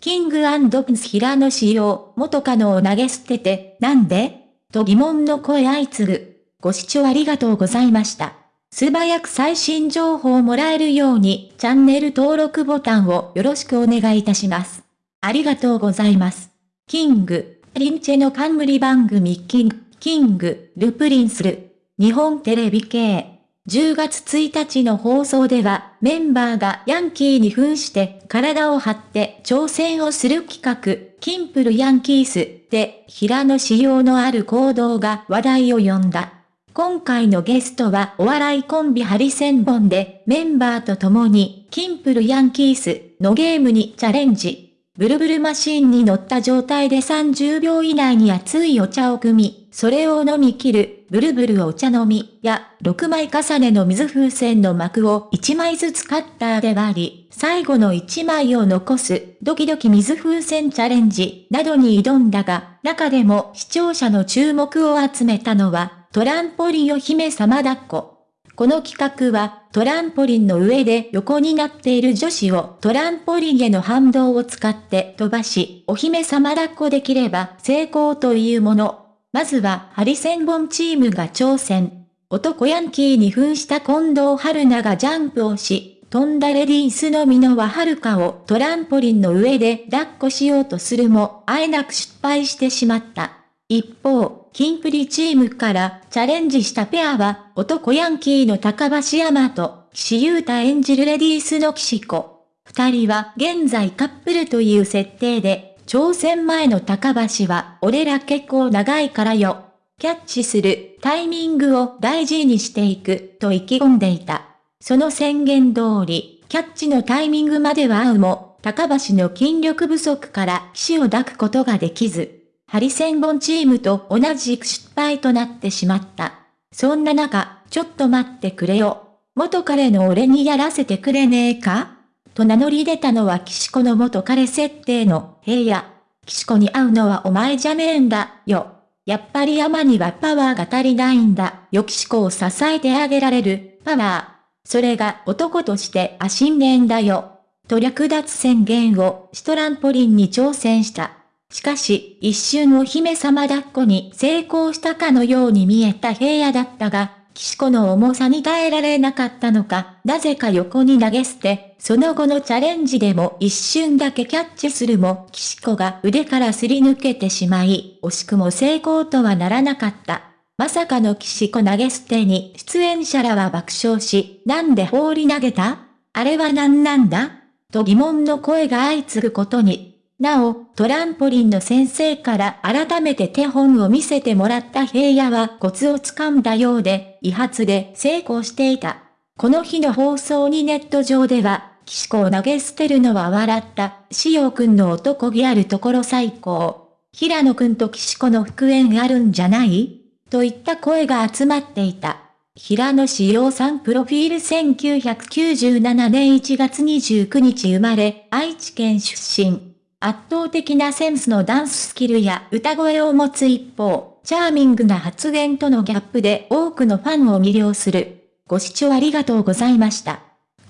King & Prince 平野紫耀、元カノを投げ捨てて、なんで？と疑問の声相次ぐ。ご視聴ありがとうございました。素早く最新情報をもらえるように、チャンネル登録ボタンをよろしくお願いいたします。ありがとうございます。 King & Prince の冠番組 King & Prince る、日本テレビ系。10月1日の放送では、メンバーがヤンキーに扮して体を張って挑戦をする企画、キンプルヤンキースで、平野紫耀のある行動が話題を呼んだ。今回のゲストはお笑いコンビハリセンボンでメンバーと共にキンプルヤンキースのゲームにチャレンジ。ブルブルマシンに乗った状態で30秒以内に熱いお茶を汲み、それを飲み切る、ブルブルお茶飲みや、6枚重ねの水風船の膜を1枚ずつカッターで割り、最後の1枚を残す、ドキドキ水風船チャレンジなどに挑んだが、中でも視聴者の注目を集めたのは、トランポリンお姫様抱っこ。この企画は、トランポリンの上で横になっている女子をトランポリンへの反動を使って飛ばし、お姫様抱っこできれば成功というもの。まずは、ハリセンボンチームが挑戦。男ヤンキーに扮した近藤春菜がジャンプをし、飛んだレディースの美濃は遥かをトランポリンの上で抱っこしようとするも、あえなく失敗してしまった。一方、キンプリチームからチャレンジしたペアは、男ヤンキーの高橋山と、岸優太演じるレディースの岸子。二人は現在カップルという設定で、挑戦前の高橋は、俺ら結構長いからよ。キャッチするタイミングを大事にしていく、と意気込んでいた。その宣言通り、キャッチのタイミングまでは合うも、高橋の筋力不足から死を抱くことができず、ハリセンボンチームと同じく失敗となってしまった。そんな中、ちょっと待ってくれよ。元彼の俺にやらせてくれねえか？と名乗り出たのは岸子の元彼設定の平野。岸子に会うのはお前じゃねえんだよ。やっぱり山にはパワーが足りないんだよ岸子を支えてあげられるパワー。それが男としてあ信念だよ。と略奪宣言をシトランポリンに挑戦した。しかし、一瞬お姫様抱っこに成功したかのように見えた平野だったが、岸子の重さに耐えられなかったのか、なぜか横に投げ捨て、その後のチャレンジでも一瞬だけキャッチするも、岸子が腕からすり抜けてしまい、惜しくも成功とはならなかった。まさかの岸子投げ捨てに出演者らは爆笑し、なんで放り投げた？あれは何なんだ？と疑問の声が相次ぐことに、なお、トランポリンの先生から改めて手本を見せてもらった平野はコツをつかんだようで、威発で成功していた。この日の放送にネット上では、岸子を投げ捨てるのは笑った、しおくんの男気あるところ最高。平野くんと岸子の復縁あるんじゃない？といった声が集まっていた。平野志陽さんプロフィール1997年1月29日生まれ、愛知県出身。圧倒的なセンスのダンススキルや歌声を持つ一方、チャーミングな発言とのギャップで多くのファンを魅了する。ご視聴ありがとうございました。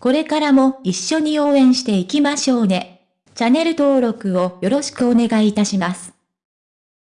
これからも一緒に応援していきましょうね。チャンネル登録をよろしくお願いいたします。